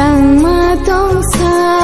什么都猜。